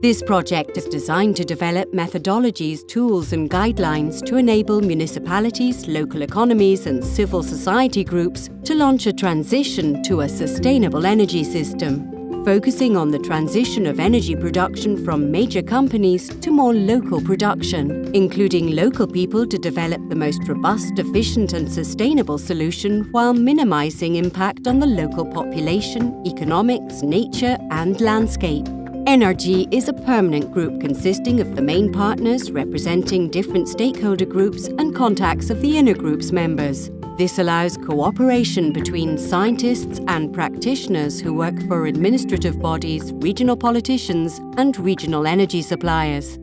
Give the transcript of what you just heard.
This project is designed to develop methodologies, tools and guidelines to enable municipalities, local economies and civil society groups to launch a transition to a sustainable energy system focusing on the transition of energy production from major companies to more local production, including local people to develop the most robust, efficient and sustainable solution while minimizing impact on the local population, economics, nature and landscape. NRG is a permanent group consisting of the main partners representing different stakeholder groups and contacts of the inner group's members. This allows cooperation between scientists and practitioners who work for administrative bodies, regional politicians and regional energy suppliers.